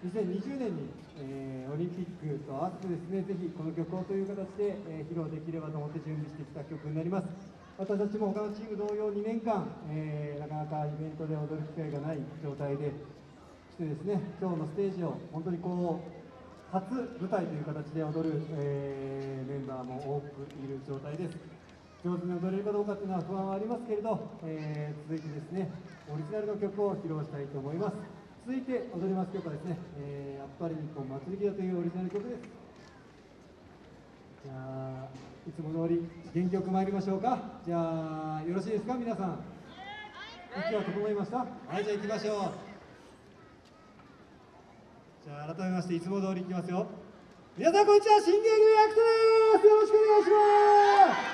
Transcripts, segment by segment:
2020年に、えー、オリンピックと合わせてですねぜひこの曲をという形で、えー、披露できればと思って準備してきた曲になります。私たちも他のチーム同様2年間、えー、なかなかイベントで踊る機会がない状態でしてですね今日のステージを本当にこう初舞台という形で踊る、えー、メンバーも多くいる状態です。上手に踊れるかどうかというのは不安はありますけれど、えー、続いてですねオリジナルの曲を披露したいと思います。続いて踊ります曲はですね、えー、やっぱり日本祭りだというオリジナル曲です。じゃあいつも通り元気よく参りましょうか。じゃあよろしいですか皆さん。息は整いました？はいじゃあ行きましょう。じゃあ改めましていつも通りいきますよ。皆さんこんにちは新芸組アクトです。よろしくお願いします。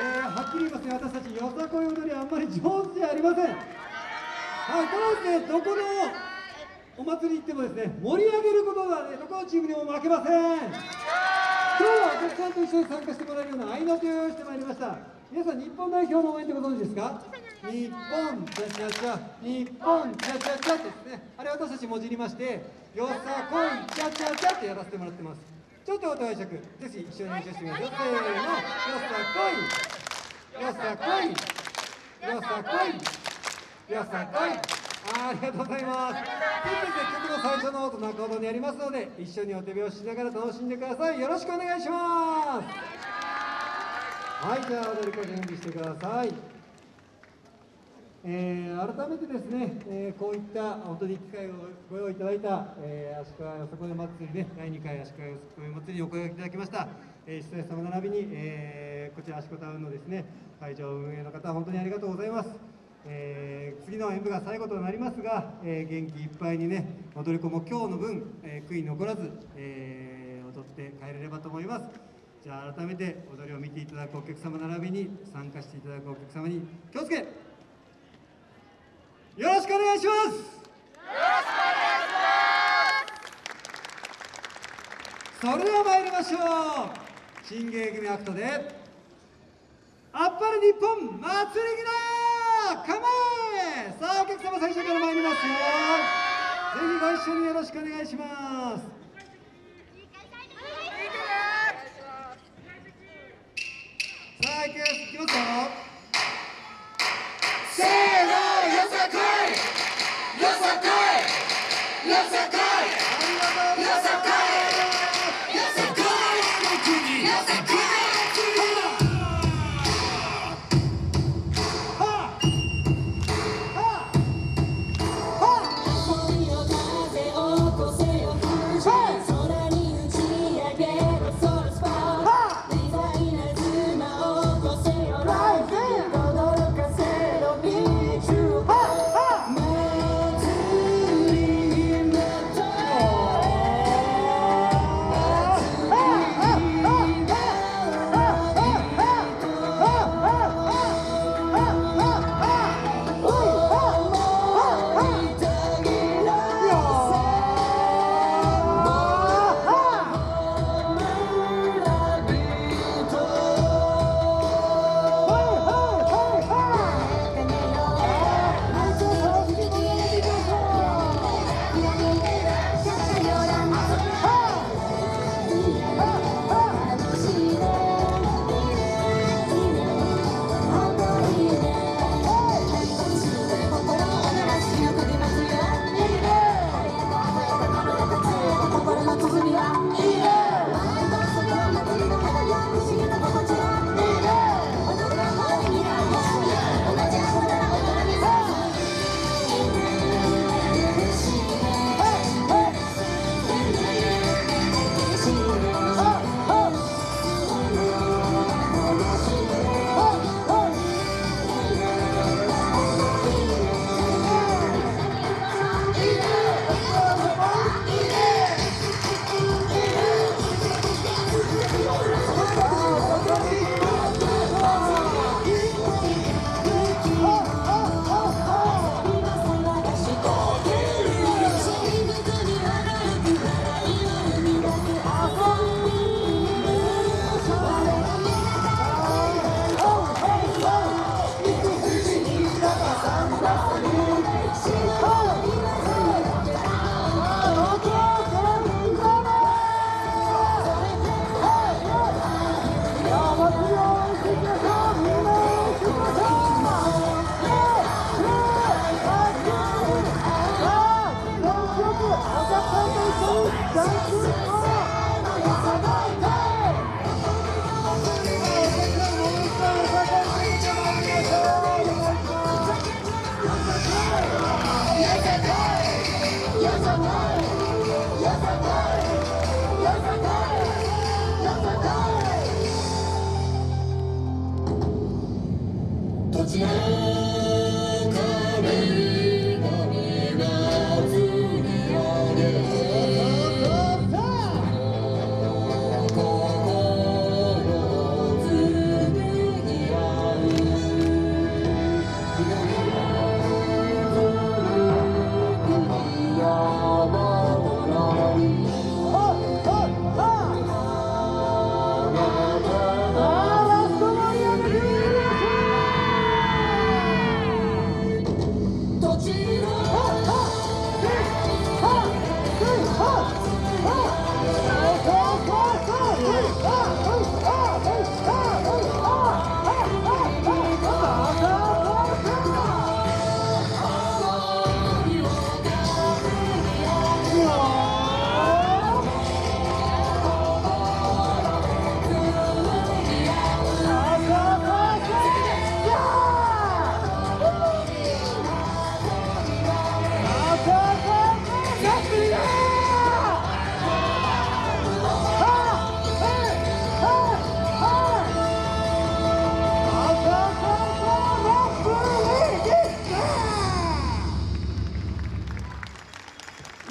えー、はっきり言いますね。私たちよさこい踊りあんまり上手じゃありませんはいただですねどこのお祭り行ってもですね盛り上げることがねどこのチームにも負けません。今日はお客さんと一緒に参加してもらえるような合いの手を用意してまいりました。皆さん日本代表の応援ってご存知ですか？日本チャチャチャ日本チャチャチャってですね。あれ私たちもじりましてよさこいチャチャチャってやらせてもらってます。ちょっとお解釈ぜひ一緒に練習してみましょう。せーのよさこいよさこいよさこい。よさこいありがとうございます。曲の最初の音中ほどにありますので、一緒にお手拍子しながら楽しんでください。よろしくお願いします。はい、じゃあ踊り子準備してください。えー、改めてですね、えー、こういった本当に機会をご用意いただいた、えー、足利よさこい祭りね、第2回足利よさこい祭りにお声がけいただきました、えー、出演様並びに、えー、こちら足利タウンのですね、会場運営の方、本当にありがとうございます。えー、次の演舞が最後となりますが、えー、元気いっぱいにね踊り子も今日の分、えー、悔い残らず、え踊って帰れればと思います。じゃあ改めて踊りを見ていただくお客様並びに参加していただくお客様に気をつけ!よろしくお願いします!よろしくお願いします!それでは参りましょう。新芸組アクトであっぱれ日本祭りぎだ構えさあお客様最初から参ります。よぜひご一緒によろしくお願いします。さあ行きますよ。新立ち上がり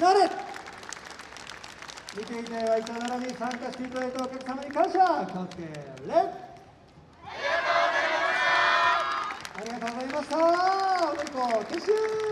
なれ見ていただいたならに参加していただいたお客様に感謝。関係レッありがとうございました。おめでとう。撤収